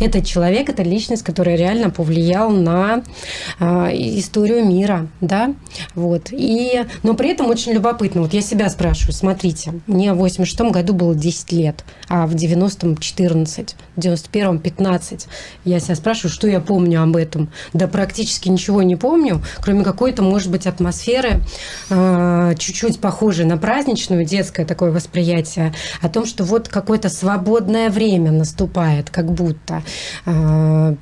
Это человек, это личность, которая реально повлиял на э, историю мира, да, вот. И, но при этом очень любопытно, вот я себя спрашиваю, смотрите, мне в 86 году было 10 лет, а в 90-м 14, в 91-м 15. Я себя спрашиваю, что я помню об этом. Да практически ничего не помню, кроме какой-то, может быть, атмосферы, э, чуть-чуть похожей на праздничную, детское такое восприятие, о том, что вот какое-то свободное время наступает, как будто. А,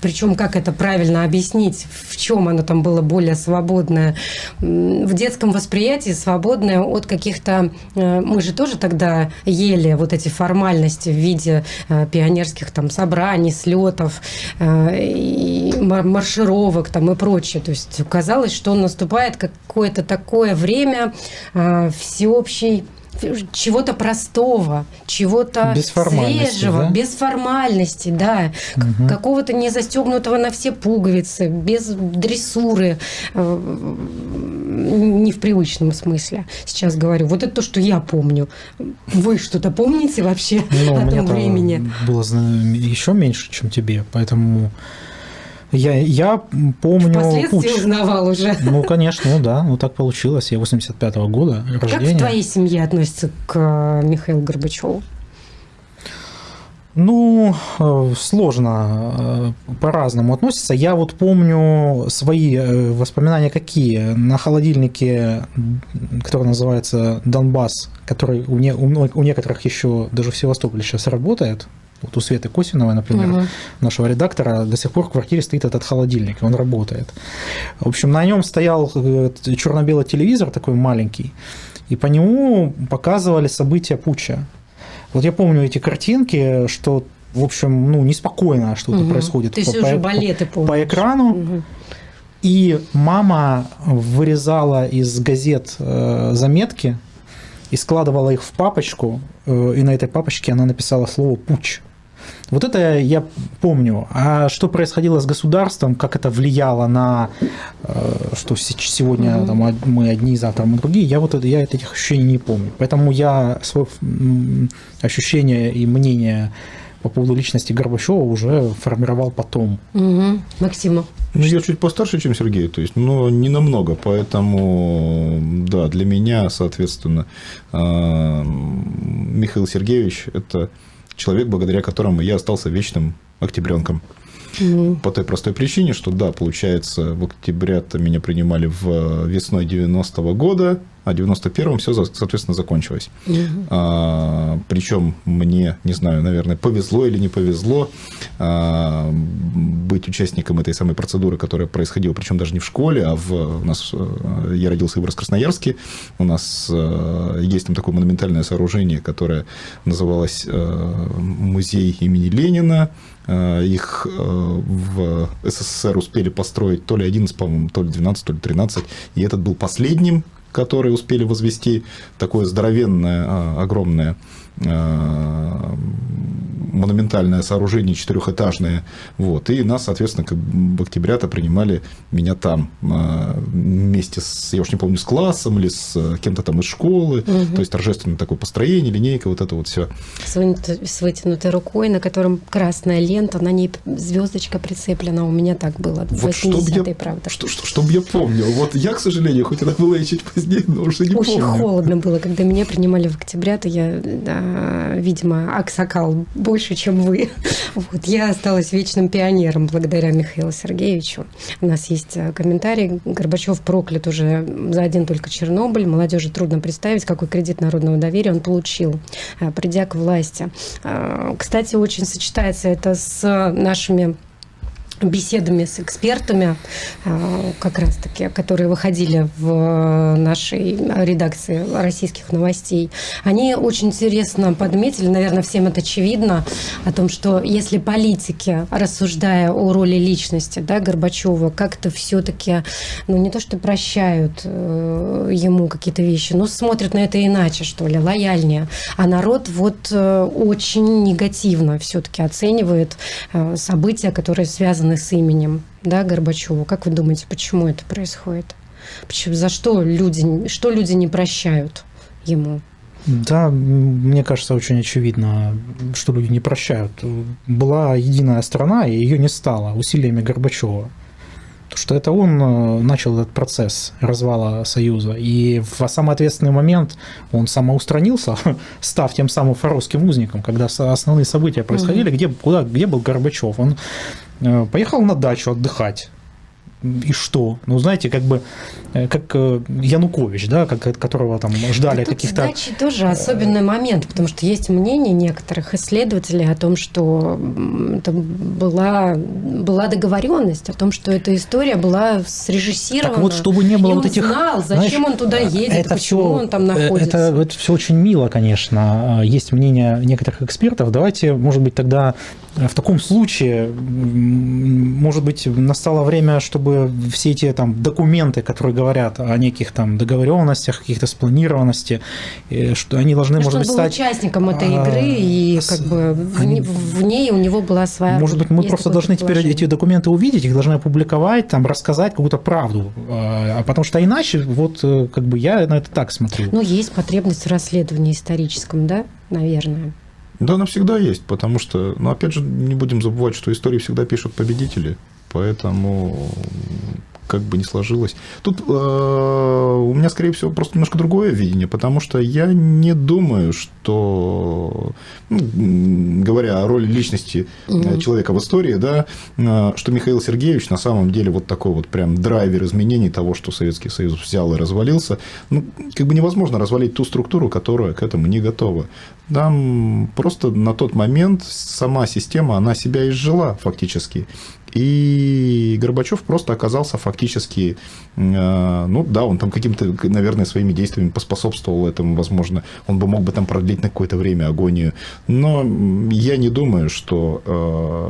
Причем как это правильно объяснить, в чем оно там было более свободное. В детском восприятии свободное от каких-то... Э, мы же тоже тогда ели вот эти формальности в виде э, пионерских там собраний, слетов, э, маршировок там и прочее. То есть казалось, что наступает какое-то такое время всеобщей чего-то простого, чего-то свежего, да? без формальности, да, угу. какого-то не застегнутого на все пуговицы, без дрессуры, э, не в привычном смысле. Сейчас говорю, вот это то, что я помню. Вы что-то помните вообще ну, о том времени? Было еще меньше, чем тебе, поэтому я, я помню... Впоследствии кучу. узнавал уже. Ну, конечно, ну да, ну так получилось. Я 85-го года рождения. Как в твоей семье относится к э, Михаилу Горбачеву? Ну, э, сложно э, по-разному относится. Я вот помню свои воспоминания какие. На холодильнике, который называется Донбасс, который у, не, у некоторых еще даже в Севастополе сейчас работает, вот у Светы Косиновой, например, угу. нашего редактора, до сих пор в квартире стоит этот холодильник, он работает. В общем, на нем стоял э, черно-белый телевизор такой маленький, и по нему показывали события путча. Вот я помню эти картинки, что, в общем, ну, неспокойно что-то угу. происходит Ты по, по, балеты по экрану. Угу. И мама вырезала из газет э, заметки и складывала их в папочку, э, и на этой папочке она написала слово «путь». Вот это я помню. А что происходило с государством, как это влияло на э, что сегодня mm-hmm. там, мы одни, завтра мы другие, я вот это, я этих ощущений не помню. Поэтому я свое ощущение и мнение по поводу личности Горбачева уже формировал потом. Угу. Максима. Ну, я чуть постарше, чем Сергей, то есть, но не намного, поэтому, да, для меня, соответственно, э, Михаил Сергеевич – это человек, благодаря которому я остался вечным октябренком. Mm. По той простой причине, что да, получается, в октябре-то меня принимали в весной 90-го года, а 91-м все, соответственно, закончилось. Mm-hmm. А, причем мне, не знаю, наверное, повезло или не повезло а, быть участником этой самой процедуры, которая происходила, причем даже не в школе, а в у нас э, я родился в Красноярске, у нас э, есть там такое монументальное сооружение, которое называлось э, музей имени Ленина. Их в СССР успели построить то ли 11, по-моему, то ли 12, то ли 13, и этот был последним которые успели возвести такое здоровенное, а, огромное а, монументальное сооружение четырехэтажное. Вот. И нас, соответственно, как в октября-то принимали меня там а, вместе с, я уж не помню, с классом или с кем-то там из школы. Угу. То есть торжественное такое построение, линейка, вот это вот все. С, с вытянутой рукой, на котором красная лента, на ней звездочка прицеплена. У меня так было. Вот чтобы я, правда. Что, что, чтобы я помнил. Вот я, к сожалению, хоть это было и чуть позднее, но уже не Очень помню. холодно было, когда меня принимали в октября, то я, да, видимо, аксакал больше, чем вы. Вот. Я осталась вечным пионером благодаря Михаилу Сергеевичу. У нас есть э, комментарий. Горбачев проклят уже за один только Чернобыль. Молодежи трудно представить, какой кредит народного доверия он получил, э, придя к власти. Э, кстати, очень сочетается это с нашими беседами с экспертами, а, как раз-таки, которые выходили в нашей редакции российских новостей, они очень интересно подметили, наверное, всем это очевидно, о том, что если политики, рассуждая о роли личности да, Горбачева, как-то все-таки, ну не то что прощают э, ему какие-то вещи, но смотрят на это иначе, что ли, лояльнее, а народ вот э, очень негативно все-таки оценивает э, события, которые связаны связаны с именем да, Горбачева. Как вы думаете, почему это происходит? Почему, за что люди, что люди не прощают ему? Да, мне кажется, очень очевидно, что люди не прощают. Была единая страна, и ее не стало усилиями Горбачева. Что это он э, начал этот процесс развала Союза. И в самый ответственный момент он самоустранился, став тем самым фаровским узником, когда основные события происходили, где, куда, где был Горбачев. Он поехал на дачу отдыхать и что? Ну, знаете, как бы, э, как э, Янукович, да, как, которого там ждали да каких-то... Сдачи тоже особенный момент, потому что есть мнение некоторых исследователей о том, что это была, была договоренность, о том, что эта история была срежиссирована. Так вот, чтобы не было вот этих... знал, зачем знаешь, он туда едет, это почему все, он там находится. Это, это все очень мило, конечно. Есть мнение некоторых экспертов. Давайте, может быть, тогда в таком случае, может быть, настало время, чтобы все эти там документы, которые говорят о неких там договоренностях, каких-то спланированности, э, что они должны, ну, может быть, стать... участником этой а, игры, и как бы они, в, ней у него была своя... Может быть, мы просто должны теперь эти документы увидеть, их должны опубликовать, там, рассказать какую-то правду. А, а потому что иначе, вот, э, как бы я на это так смотрю. Ну, есть потребность в расследовании историческом, да, наверное. Да, она всегда есть, потому что, ну, опять же, не будем забывать, что истории всегда пишут победители, поэтому как бы не сложилось. Тут э, у меня, скорее всего, просто немножко другое видение, потому что я не думаю, что, ну, говоря о роли личности mm человека в истории, да, э, что Михаил Сергеевич на самом деле вот такой вот прям драйвер изменений того, что Советский Союз взял и развалился. Ну, как бы невозможно развалить ту структуру, которая к этому не готова. Там просто на тот момент сама система, она себя изжила фактически. И Горбачев просто оказался фактически, э, ну да, он там каким-то, наверное, своими действиями поспособствовал этому, возможно, он бы мог бы там продлить на какое-то время агонию, но я не думаю, что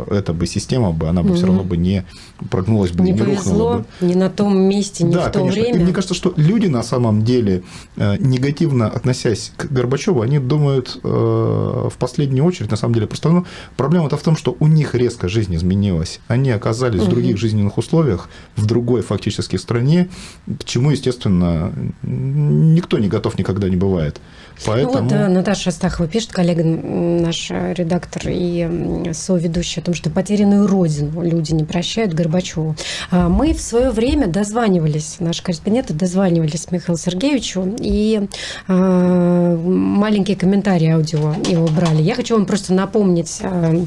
э, эта бы система бы, она бы угу. все равно бы не прогнулась бы, не, не повезло, рухнула бы. не на том месте, не да, в то конечно. время. И мне кажется, что люди на самом деле, э, негативно относясь к Горбачеву, они думают в последнюю очередь, на самом деле, просто ну, проблема-то в том, что у них резко жизнь изменилась. Они оказались угу. в других жизненных условиях, в другой фактически стране, к чему, естественно, никто не готов никогда не бывает. Поэтому... Ну вот э, Наташа Астахова пишет, коллега наш редактор и соведущий, о том, что потерянную родину люди не прощают Горбачеву. А мы в свое время дозванивались, наши корреспонденты дозванивались Михаилу Сергеевичу, и э, маленькие комментарии аудио его брали. Я хочу вам просто напомнить э,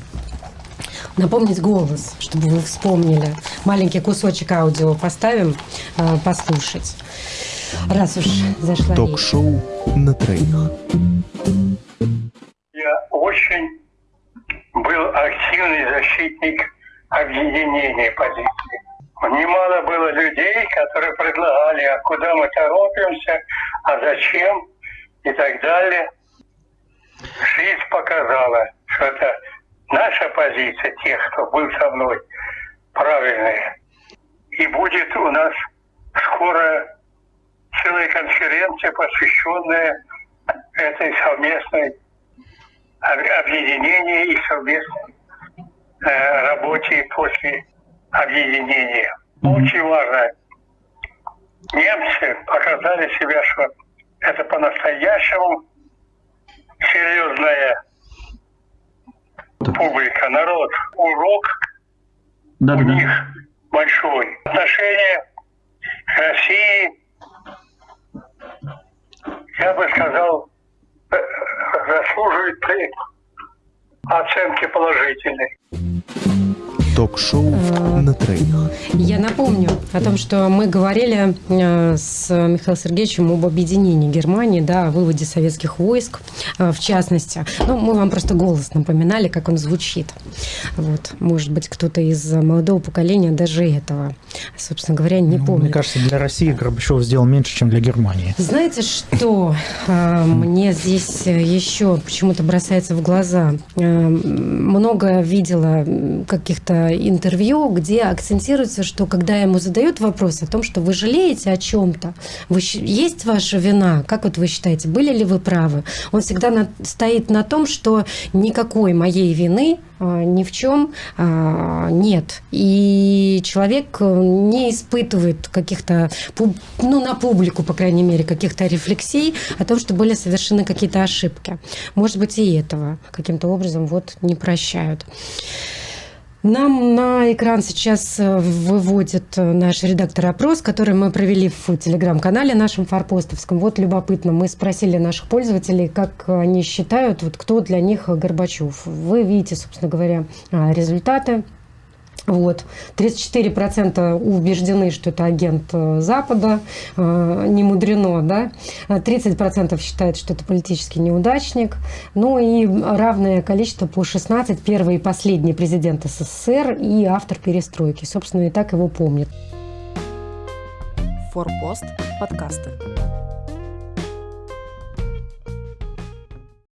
напомнить голос, чтобы вы вспомнили. Маленький кусочек аудио поставим, э, послушать. Раз уж зашла Ток-шоу на троих. Я очень был активный защитник объединения позиций. Немало было людей, которые предлагали, а куда мы торопимся, а зачем и так далее. Жизнь показала, что это наша позиция, тех, кто был со мной, правильная. И будет у нас скоро целая конференция, посвященная этой совместной объединению и совместной э, работе после объединения. Очень важно. Немцы показали себя, что это по-настоящему народ. Урок да, у да, них большой. Отношение к России я бы сказал, э, заслуживает оценки положительной ток-шоу на троих. Я напомню о том, что мы говорили э, с Михаилом Сергеевичем об объединении Германии, да, о выводе советских войск, э, в частности. Ну, мы вам просто голос напоминали, как он звучит. Вот, может быть, кто-то из молодого поколения даже этого, собственно говоря, не ну, помнит. Мне кажется, для России Горбачев сделал меньше, чем для Германии. Знаете, что э, мне здесь еще почему-то бросается в глаза? Много видела каких-то интервью, где акцентируется, что когда ему задают вопрос о том, что вы жалеете о чем-то, вы, есть ваша вина, как вот вы считаете, были ли вы правы? Он всегда на, стоит на том, что никакой моей вины а, ни в чем а, нет. И человек не испытывает каких-то, ну, на публику, по крайней мере, каких-то рефлексий о том, что были совершены какие-то ошибки. Может быть, и этого каким-то образом вот не прощают. Нам на экран сейчас э, выводит э, наш редактор опрос, который мы провели в телеграм-канале нашем форпостовском. Вот любопытно, мы спросили наших пользователей, как они считают, вот кто для них Горбачев. Вы видите, собственно говоря, а, результаты. Вот. 34% убеждены, что это агент э, Запада, э, не мудрено, да? 30% считают, что это политический неудачник, ну и равное количество по 16, первый и последний президент СССР и автор перестройки. Собственно, и так его помнят. Форпост подкасты.